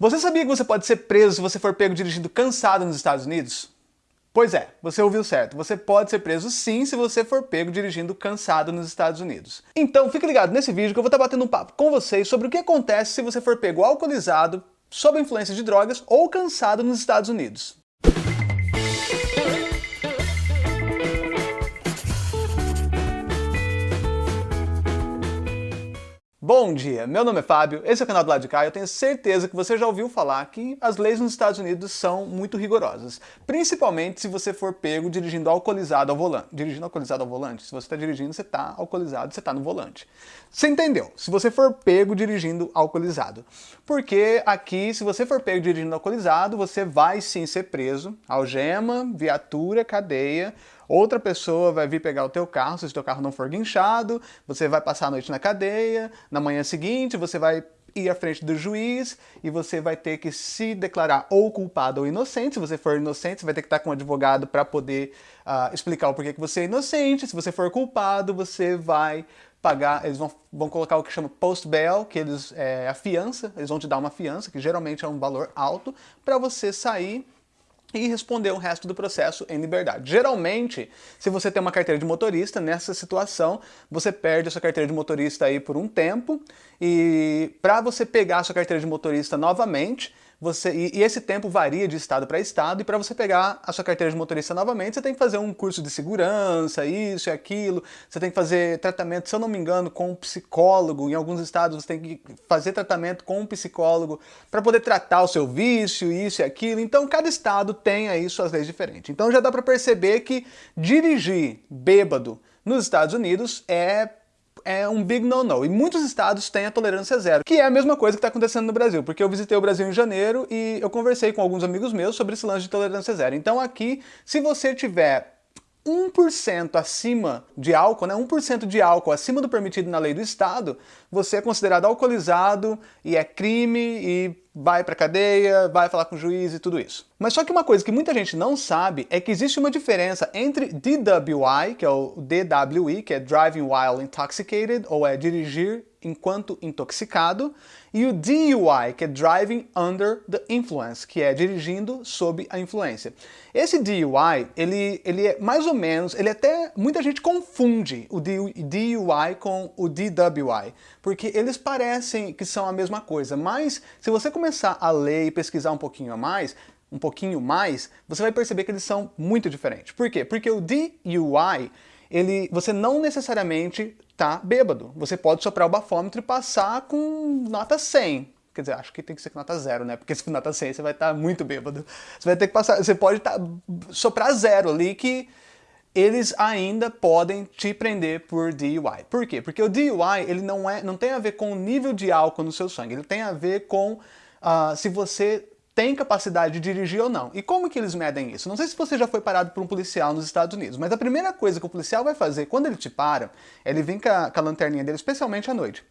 Você sabia que você pode ser preso se você for pego dirigindo cansado nos Estados Unidos? Pois é, você ouviu certo. Você pode ser preso sim se você for pego dirigindo cansado nos Estados Unidos. Então fique ligado nesse vídeo que eu vou estar batendo um papo com vocês sobre o que acontece se você for pego alcoolizado, sob influência de drogas ou cansado nos Estados Unidos. Bom dia, meu nome é Fábio, esse é o canal do lado de cá eu tenho certeza que você já ouviu falar que as leis nos Estados Unidos são muito rigorosas, principalmente se você for pego dirigindo alcoolizado ao volante. Dirigindo alcoolizado ao volante? Se você está dirigindo, você está alcoolizado, você está no volante. Você entendeu? Se você for pego dirigindo alcoolizado. Porque aqui, se você for pego dirigindo alcoolizado, você vai sim ser preso, algema, viatura, cadeia, Outra pessoa vai vir pegar o teu carro, se o teu carro não for guinchado, você vai passar a noite na cadeia, na manhã seguinte você vai ir à frente do juiz e você vai ter que se declarar ou culpado ou inocente. Se você for inocente, você vai ter que estar com um advogado para poder uh, explicar o porquê que você é inocente. Se você for culpado, você vai pagar, eles vão, vão colocar o que chama post-bail, que eles, é a fiança, eles vão te dar uma fiança, que geralmente é um valor alto, para você sair e responder o resto do processo em liberdade. Geralmente, se você tem uma carteira de motorista, nessa situação, você perde a sua carteira de motorista aí por um tempo, e para você pegar a sua carteira de motorista novamente, você, e, e, esse tempo varia de estado para estado, e para você pegar a sua carteira de motorista novamente, você tem que fazer um curso de segurança, isso e aquilo, você tem que fazer tratamento, se eu não me engano, com um psicólogo, em alguns estados você tem que fazer tratamento com um psicólogo para poder tratar o seu vício, isso e aquilo, então cada estado tem aí suas leis diferentes. Então já dá para perceber que dirigir bêbado nos Estados Unidos é é um big no-no. E muitos estados têm a tolerância zero, que é a mesma coisa que está acontecendo no Brasil, porque eu visitei o Brasil em janeiro e eu conversei com alguns amigos meus sobre esse lance de tolerância zero. Então aqui, se você tiver 1% acima de álcool, né, 1% de álcool acima do permitido na lei do estado, você é considerado alcoolizado e é crime e vai pra cadeia, vai falar com o juiz e tudo isso. Mas só que uma coisa que muita gente não sabe é que existe uma diferença entre DWI, que é o DWI, que é Driving While Intoxicated, ou é dirigir enquanto intoxicado, e o DUI, que é Driving Under the Influence, que é dirigindo sob a influência. Esse DUI, ele, ele é mais ou menos, ele até, muita gente confunde o DUI com o DWI, porque eles parecem que são a mesma coisa, mas se você começar a ler e pesquisar um pouquinho a mais, um pouquinho mais, você vai perceber que eles são muito diferentes. Por quê? Porque o DUI, ele, você não necessariamente tá bêbado. Você pode soprar o bafômetro e passar com nota 100. Quer dizer, acho que tem que ser com nota zero, né? Porque se for nota 100 você vai estar tá muito bêbado. Você vai ter que passar, você pode tá, soprar zero ali que eles ainda podem te prender por DUI. Por quê? Porque o DUI ele não, é, não tem a ver com o nível de álcool no seu sangue, ele tem a ver com uh, se você tem capacidade de dirigir ou não. E como que eles medem isso? Não sei se você já foi parado por um policial nos Estados Unidos, mas a primeira coisa que o policial vai fazer quando ele te para, ele vem com a, com a lanterninha dele, especialmente à noite.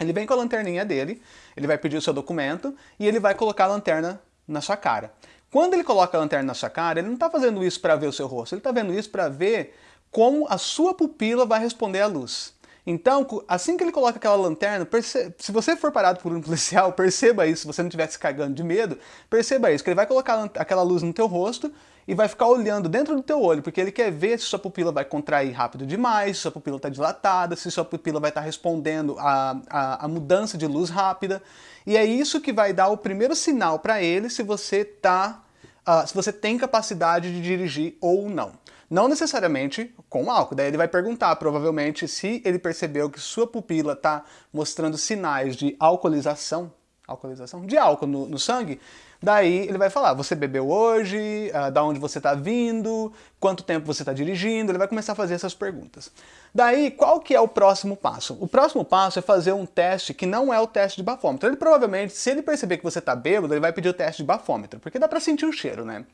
Ele vem com a lanterninha dele, ele vai pedir o seu documento e ele vai colocar a lanterna na sua cara. Quando ele coloca a lanterna na sua cara, ele não está fazendo isso para ver o seu rosto, ele está vendo isso para ver como a sua pupila vai responder à luz. Então, assim que ele coloca aquela lanterna, se você for parado por um policial, perceba isso, se você não estiver se cagando de medo, perceba isso, que ele vai colocar aquela luz no teu rosto e vai ficar olhando dentro do teu olho, porque ele quer ver se sua pupila vai contrair rápido demais, se sua pupila está dilatada, se sua pupila vai estar tá respondendo a, a, a, mudança de luz rápida. E é isso que vai dar o primeiro sinal para ele se você, tá, uh, se você tem capacidade de dirigir ou não. Não necessariamente com álcool, daí ele vai perguntar provavelmente se ele percebeu que sua pupila está mostrando sinais de alcoolização, alcoolização? De álcool no, no sangue, Daí ele vai falar, você bebeu hoje, uh, da onde você está vindo, quanto tempo você está dirigindo, ele vai começar a fazer essas perguntas. Daí, qual que é o próximo passo? O próximo passo é fazer um teste que não é o teste de bafômetro. Ele provavelmente, se ele perceber que você está bêbado, ele vai pedir o teste de bafômetro, porque dá para sentir o cheiro, né?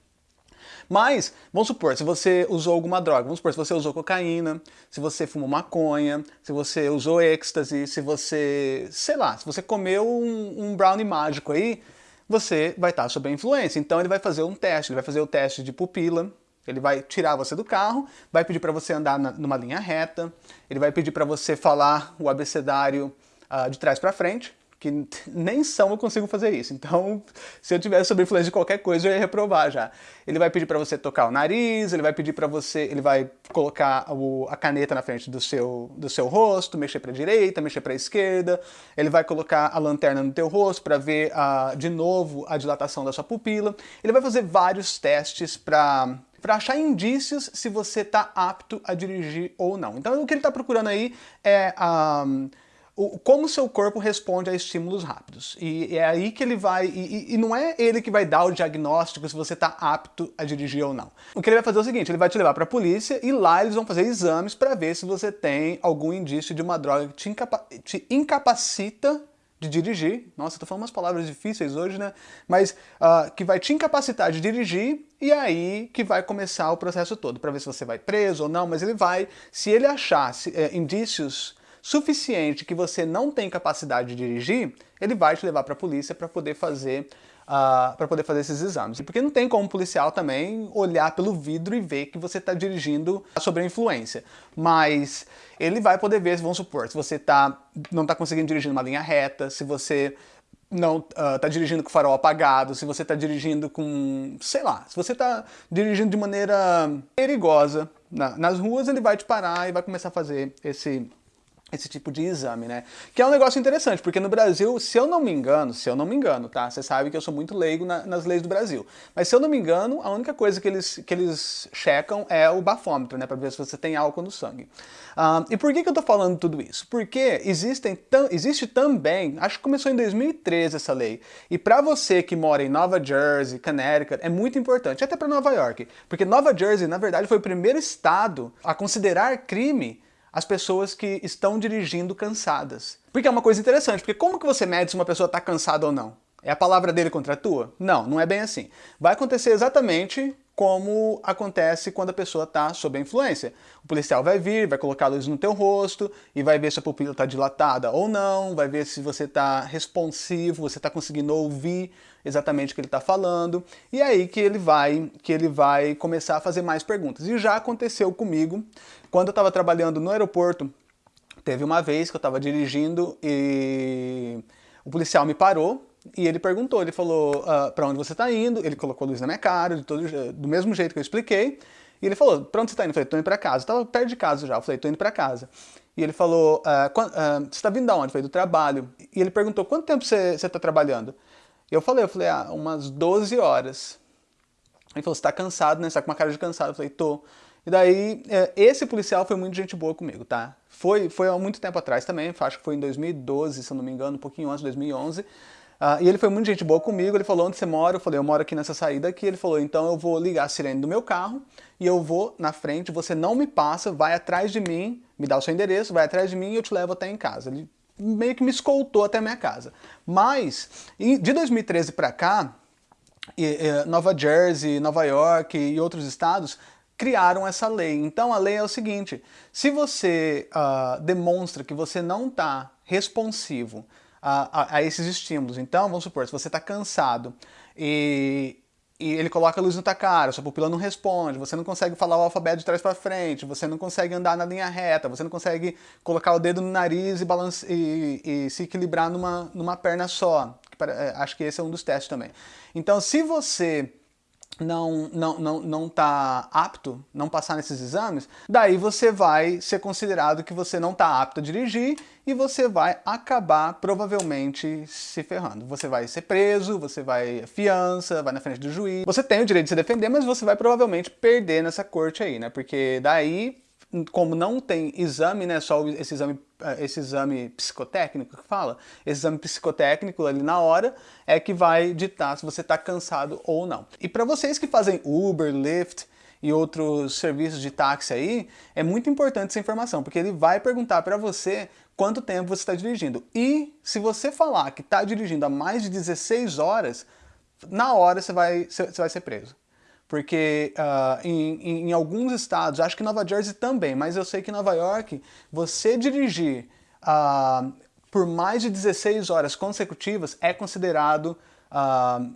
Mas, vamos supor, se você usou alguma droga, vamos supor, se você usou cocaína, se você fumou maconha, se você usou êxtase, se você, sei lá, se você comeu um, um brownie mágico aí, você vai estar sob a influência. Então ele vai fazer um teste, ele vai fazer o teste de pupila, ele vai tirar você do carro, vai pedir para você andar na, numa linha reta, ele vai pedir para você falar o abecedário uh, de trás para frente, que nem são eu consigo fazer isso. Então, se eu tivesse sob influência de qualquer coisa, eu ia reprovar já. Ele vai pedir para você tocar o nariz, ele vai pedir para você, ele vai colocar o, a caneta na frente do seu, do seu rosto, mexer para direita, mexer para esquerda, ele vai colocar a lanterna no teu rosto para ver a, de novo a dilatação da sua pupila. Ele vai fazer vários testes para para achar indícios se você está apto a dirigir ou não. Então o que ele está procurando aí é um, como o seu corpo responde a estímulos rápidos. E é aí que ele vai... E, e não é ele que vai dar o diagnóstico se você está apto a dirigir ou não. O que ele vai fazer é o seguinte, ele vai te levar para a polícia e lá eles vão fazer exames para ver se você tem algum indício de uma droga que te, incapa te incapacita de dirigir, nossa, tô falando umas palavras difíceis hoje, né? Mas uh, que vai te incapacitar de dirigir e aí que vai começar o processo todo, para ver se você vai preso ou não, mas ele vai, se ele achar se, é, indícios suficiente que você não tem capacidade de dirigir, ele vai te levar para a polícia para poder fazer uh, ah, para poder fazer esses exames. Porque não tem como policial também olhar pelo vidro e ver que você está dirigindo sob a influência. Mas ele vai poder ver, vamos supor, se você tá, não está conseguindo dirigir numa linha reta, se você não está uh, dirigindo com o farol apagado, se você está dirigindo com, sei lá, se você está dirigindo de maneira perigosa na, nas ruas, ele vai te parar e vai começar a fazer esse esse tipo de exame, né? Que é um negócio interessante, porque no Brasil, se eu não me engano, se eu não me engano, tá? Você sabe que eu sou muito leigo na, nas leis do Brasil. Mas se eu não me engano, a única coisa que eles, que eles checam é o bafômetro, né? Pra ver se você tem álcool no sangue. Uh, e por que, que eu tô falando tudo isso? Porque existem, existe também, acho que começou em 2013 essa lei, e para você que mora em Nova Jersey, Connecticut, é muito importante, até para Nova York, porque Nova Jersey, na verdade, foi o primeiro estado a considerar crime as pessoas que estão dirigindo cansadas. Porque é uma coisa interessante, porque como que você mede se uma pessoa está cansada ou não? É a palavra dele contra a tua? Não, não é bem assim. Vai acontecer exatamente como acontece quando a pessoa está sob a influência. O policial vai vir, vai colocar a luz no teu rosto e vai ver se a pupila está dilatada ou não, vai ver se você está responsivo, você está conseguindo ouvir exatamente o que ele está falando, e é aí que ele vai que ele vai começar a fazer mais perguntas. E já aconteceu comigo, quando eu estava trabalhando no aeroporto, teve uma vez que eu estava dirigindo e o policial me parou e ele perguntou, ele falou, uh, ah, para onde você está indo? Ele colocou a luz na minha cara, de todo, do mesmo jeito que eu expliquei. E ele falou, para onde você está indo? Eu falei, tô indo para casa. Eu tava perto de casa já. Eu falei, tô indo para casa. E ele falou, uh, uh, você está vindo de onde? Eu falei, do trabalho. E ele perguntou, quanto tempo você está trabalhando? Eu falei, eu falei, ah, umas 12 horas. Ele falou, você está cansado, né? Você tá com uma cara de cansado. Eu falei, tô. E daí, é, esse policial foi muito gente boa comigo, tá? Foi, foi há muito tempo atrás também, acho que foi em 2012, se eu não me engano, um pouquinho antes, 2011. Uh, e ele foi muito gente boa comigo, ele falou onde você mora, eu falei, eu moro aqui nessa saída aqui, ele falou, então eu vou ligar a sirene do meu carro e eu vou na frente, você não me passa, vai atrás de mim, me dá o seu endereço, vai atrás de mim e eu te levo até em casa. Ele meio que me escoltou até a minha casa. Mas, de 2013 para cá, Nova Jersey, Nova York e outros estados criaram essa lei. Então a lei é o seguinte, se você uh, demonstra que você não está responsivo a, a, a, esses estímulos. Então, vamos supor, se você está cansado e, e ele coloca a luz na tua cara, sua pupila não responde, você não consegue falar o alfabeto de trás para frente, você não consegue andar na linha reta, você não consegue colocar o dedo no nariz e, balance, e, e se equilibrar numa, numa perna só. É, acho que esse é um dos testes também. Então, se você não não não não tá apto, não passar nesses exames, daí você vai ser considerado que você não está apto a dirigir e você vai acabar provavelmente se ferrando. Você vai ser preso, você vai fiança, vai na frente do juiz. Você tem o direito de se defender, mas você vai provavelmente perder nessa corte aí, né? Porque daí como não tem exame, né, só esse exame, eh, esse exame psicotécnico que fala, esse exame psicotécnico ali na hora é que vai ditar se você está cansado ou não. E para vocês que fazem Uber, Lyft e outros serviços de táxi aí, é muito importante essa informação, porque ele vai perguntar para você quanto tempo você está dirigindo. E se você falar que está dirigindo há mais de 16 horas, na hora você vai, você vai ser preso porque uh, em, em, alguns estados, acho que Nova Jersey também, mas eu sei que em Nova York, você dirigir uh, por mais de 16 horas consecutivas é considerado uh,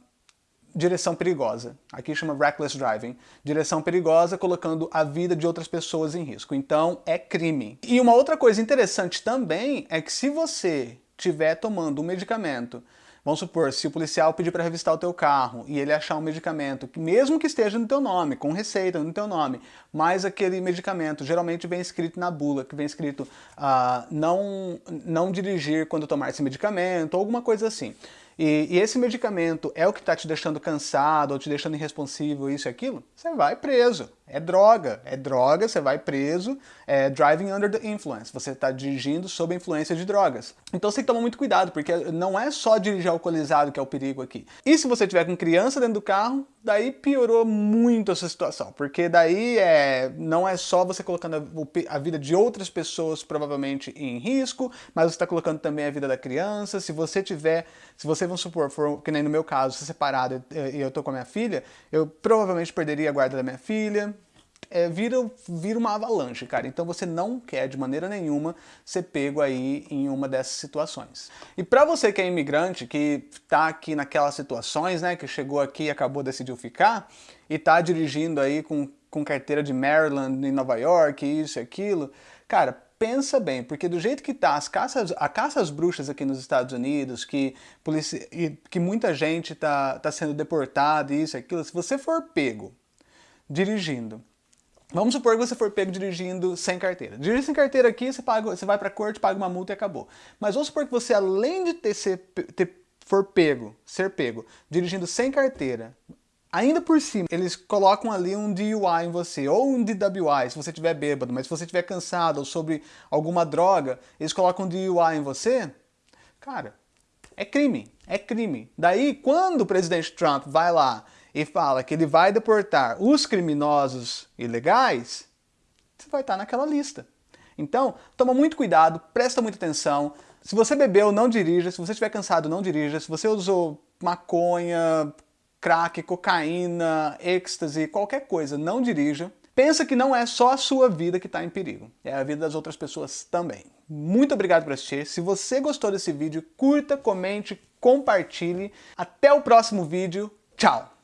direção perigosa. Aqui chama reckless driving. Direção perigosa colocando a vida de outras pessoas em risco. Então é crime. E uma outra coisa interessante também é que se você estiver tomando um medicamento Vamos supor, se o policial pedir para revistar o teu carro e ele achar um medicamento, mesmo que esteja no teu nome, com receita no teu nome, mas aquele medicamento geralmente vem escrito na bula, que vem escrito uh, não, não dirigir quando tomar esse medicamento, ou alguma coisa assim. E, e, esse medicamento é o que está te deixando cansado, ou te deixando irresponsivo, isso e aquilo, você vai preso. É droga, é droga, você vai preso, é driving under the influence, você está dirigindo sob a influência de drogas. Então você tem que tomar muito cuidado, porque não é só dirigir alcoolizado que é o perigo aqui. E se você tiver com criança dentro do carro, daí piorou muito essa situação, porque daí é, não é só você colocando a, a vida de outras pessoas provavelmente em risco, mas você está colocando também a vida da criança. Se você tiver, se você, vamos supor, for, que nem no meu caso, separado e eu tô com a minha filha, eu provavelmente perderia a guarda da minha filha, é, vira, vira uma avalanche, cara. Então você não quer de maneira nenhuma ser pego aí em uma dessas situações. E para você que é imigrante, que tá aqui naquelas situações, né, que chegou aqui e acabou, decidiu ficar, e tá dirigindo aí com, com carteira de Maryland em Nova York, isso e aquilo, cara, pensa bem, porque do jeito que tá as caças, a caça às bruxas aqui nos Estados Unidos, que, que muita gente tá, tá sendo deportada, isso e aquilo, se você for pego dirigindo Vamos supor que você for pego dirigindo sem carteira. Dirigir sem carteira aqui, você, paga, você vai para a corte, paga uma multa e acabou. Mas vamos supor que você, além de ter, ser, ter, for pego, ser pego, dirigindo sem carteira, ainda por cima, eles colocam ali um DUI em você, ou um DWI, se você estiver bêbado, mas se você estiver cansado ou sobre alguma droga, eles colocam um DUI em você, cara, é crime, é crime. Daí, quando o presidente Trump vai lá e fala que ele vai deportar os criminosos ilegais, você vai estar naquela lista. Então, toma muito cuidado, presta muita atenção. Se você bebeu, não dirija. Se você estiver cansado, não dirija. Se você usou maconha, crack, cocaína, êxtase, qualquer coisa, não dirija. Pensa que não é só a sua vida que está em perigo, é a vida das outras pessoas também. Muito obrigado por assistir. Se você gostou desse vídeo, curta, comente, compartilhe. Até o próximo vídeo. Tchau!